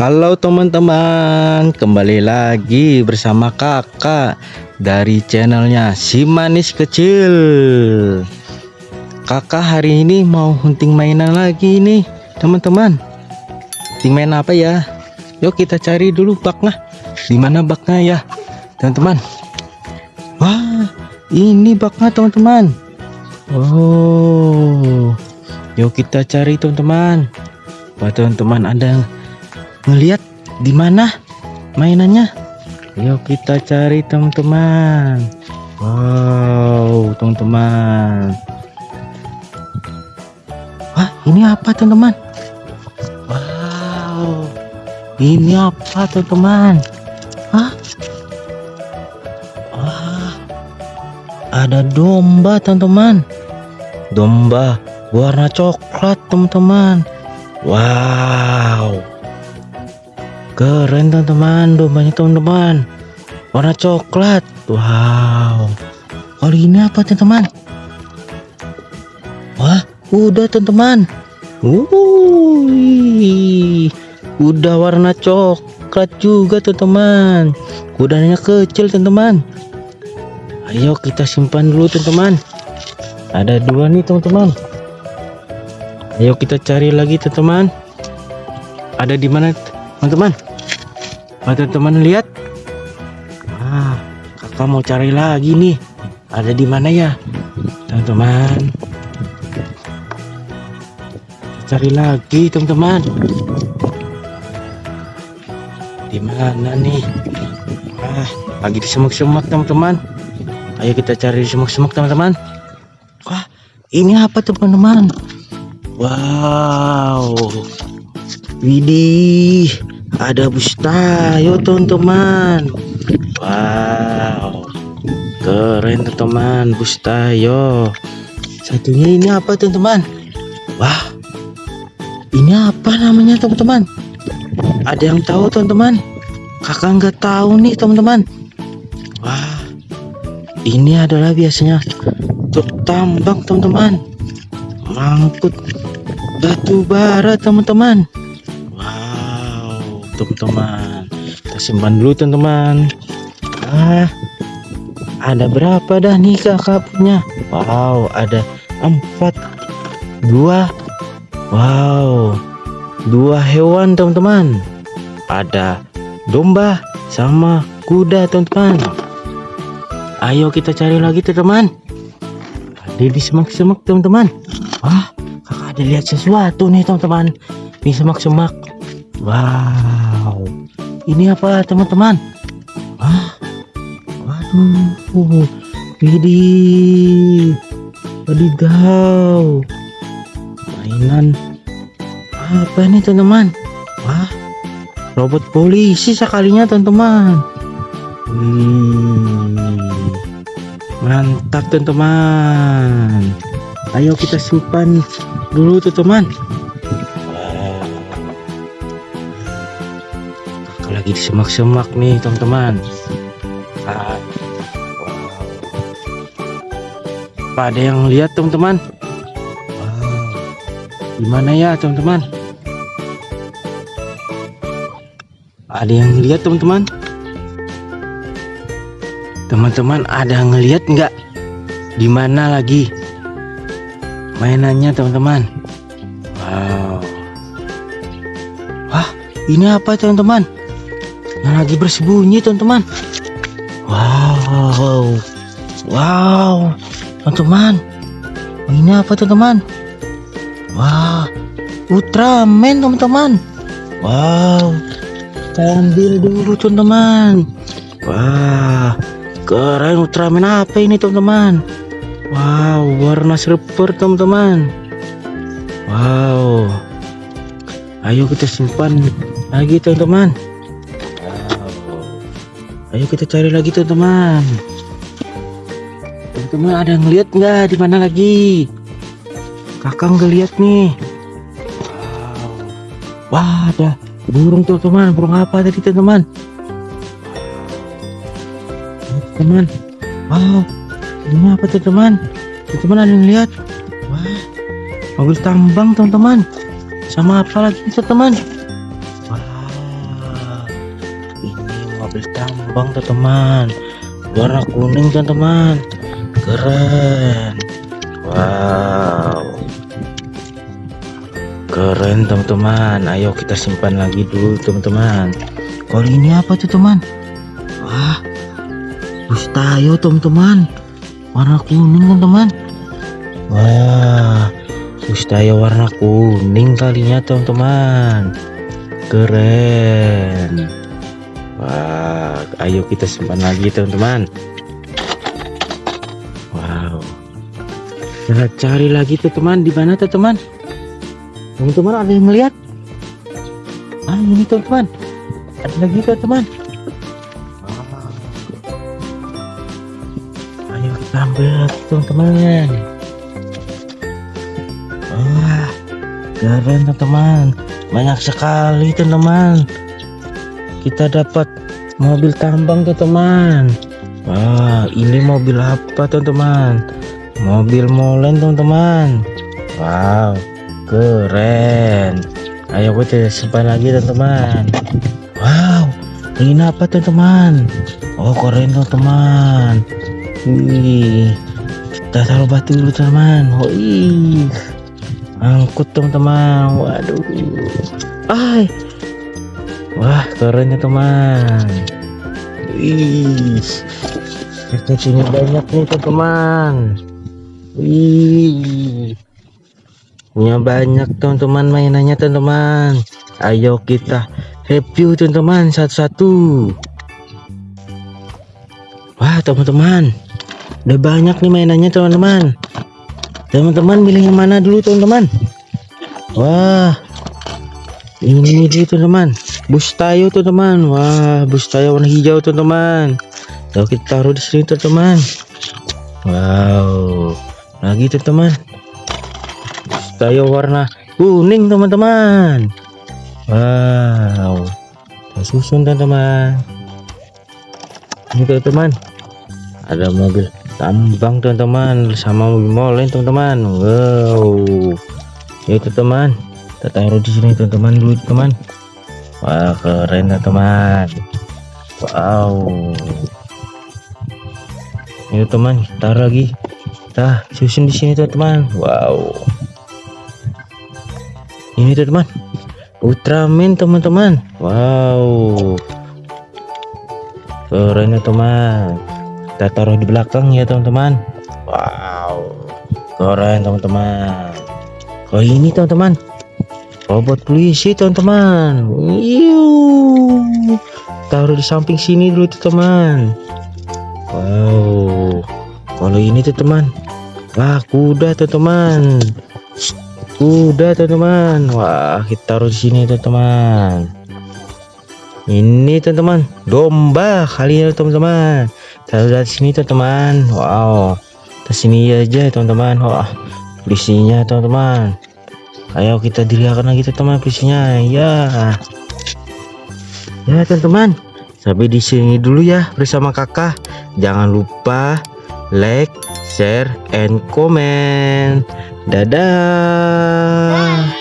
Halo teman-teman, kembali lagi bersama kakak dari channelnya Si Manis Kecil. Kakak hari ini mau hunting mainan lagi nih, teman-teman. Hunting main apa ya? Yuk kita cari dulu baknya. Di mana baknya ya, teman-teman? Wah, ini baknya teman-teman. Oh, yuk kita cari teman-teman. Wah teman-teman ada ngelihat di mana mainannya? Yuk kita cari teman-teman. Wow teman-teman. Wah ini apa teman-teman? Wow ini apa teman-teman? Hah? wah ada domba teman-teman. Domba warna coklat teman-teman. Wow keren teman-teman. Dombanya teman-teman. Warna coklat. Wow. Kali ini apa teman-teman? Wah udah teman-teman. Udah warna coklat juga teman-teman. Kudanya kecil teman-teman. Ayo kita simpan dulu teman-teman. Ada dua nih teman-teman. Ayo kita cari lagi teman-teman. Ada di mana teman-teman Oh, teman-teman lihat. Ah, kakak mau cari lagi nih. Ada di mana ya, teman-teman? Cari lagi, teman-teman. Di mana nih? Ah, lagi di semak-semak, teman-teman. Ayo kita cari di semak-semak, teman-teman. Wah, ini apa, teman-teman? Wow. Widih ada bustayo teman-teman. Wow. Keren teman-teman. Bustayo satunya ini apa teman-teman? Wah. Ini apa namanya teman-teman? Ada yang tahu teman-teman? Kakak nggak tahu nih teman-teman. Wah. Ini adalah biasanya untuk tambang teman-teman. Mangkut batu bara teman-teman teman-teman. Kita simpan dulu teman-teman. Ah ada berapa dah nih kakak punya wow ada empat dua. Wow dua hewan teman-teman. Ada domba sama kuda teman-teman. Ayo kita cari lagi teman-teman. Ada di semak-semak teman-teman. Wah kakak ada lihat sesuatu nih teman-teman. Di semak-semak Wow, ini apa teman-teman? Wah, waduh, widih, wadidaw, mainan apa ini teman-teman? Wah, robot polisi sekalinya teman-teman. Hmm, mantap teman-teman. Ayo kita simpan dulu teman-teman. Lagi di semak-semak nih teman-teman. Ah, wow. ada yang lihat teman-teman? Gimana ya teman-teman? Ada yang lihat teman-teman? Teman-teman ada ngelihat nggak? Di mana lagi? Mainannya teman-teman. Wow. Wah ini apa teman-teman yang lagi bersembunyi teman-teman. Wow wow teman-teman. Ini apa teman-teman? Wah Ultraman teman-teman. Wow kita ambil dulu teman-teman. Wah keren Ultraman apa ini teman-teman? Wow warna silver teman-teman. Wow. Ayo kita simpan lagi teman-teman Ayo kita cari lagi teman-teman. Teman-teman ada yang lihat nggak di mana lagi? Kakak nggak lihat nih. Wah ada burung tuh teman. Burung apa tadi teman-teman? Teman. Wow. Ini apa tuh teman? Teman ada yang lihat? Wah. Mobil tambang teman-teman. Sama apa lagi teman-teman? Wow mobil tambang teman-teman warna kuning teman-teman. Keren. Wow. Keren teman-teman. Ayo kita simpan lagi dulu teman-teman. Kalau ini apa tuh teman? Wah. Bus tayo teman-teman. Warna kuning teman-teman. Wah. Bus tayo warna kuning kalinya teman-teman. Keren wah ayo kita simpan lagi teman-teman. Wow. Kita cari lagi tuh teman di mana tuh teman teman-teman ada yang melihat? Ah ini teman-teman. Ada lagi teman-teman. Ayo kita ambil teman-teman. Wah keren teman-teman. Banyak sekali teman-teman kita dapat mobil tambang teman-teman. Wah ini mobil apa teman-teman? Mobil molen teman-teman. Wow keren. Ayo kita simpan lagi teman-teman. Wow ini apa teman-teman? Oh keren teman-teman. Wih kita taruh batu dulu teman oh angkut teman-teman. Waduh. Ay wah keren teman. Wih. Kita banyak nih teman-teman. Wih. Punya banyak teman-teman mainannya teman-teman. Ayo kita review teman-teman satu-satu. Wah teman-teman. Udah banyak nih mainannya teman-teman. Teman-teman milih yang mana dulu teman-teman? Wah. Ini dulu teman-teman bus tayo teman-teman. Wah bus tayo warna hijau teman-teman. Lalu kita taruh di sini teman-teman. Wow. Lagi teman-teman. Tayo warna kuning teman-teman. Wow. Kita susun teman-teman. Ini teman-teman. Ada mobil tambang teman-teman. Sama mobil molen teman-teman. Wow. Ya teman kita taruh di sini teman-teman dulu teman wah keren teman. Wow. Ini teman taruh lagi. Kita susun di sini teman-teman. Wow. Ini teman Ultraman teman-teman. Wow. Keren ya teman. Kita taruh di belakang ya teman-teman. Wow. Keren teman-teman. Oh ini teman-teman robot polisi teman-teman. Taruh di samping sini dulu teman wow. Kalau ini teman wah kuda teman-teman. Udah teman-teman. Wah kita taruh di sini teman-teman. Ini teman-teman. Domba kali ya teman-teman. Taruh di sini teman-teman. Wow. Ke sini aja teman-teman. Wah polisinya teman-teman ayo kita diriakan lagi teman-teman polisinya ya. Ya teman-teman. Sampai di sini dulu ya bersama kakak. Jangan lupa like share and comment. Dadah.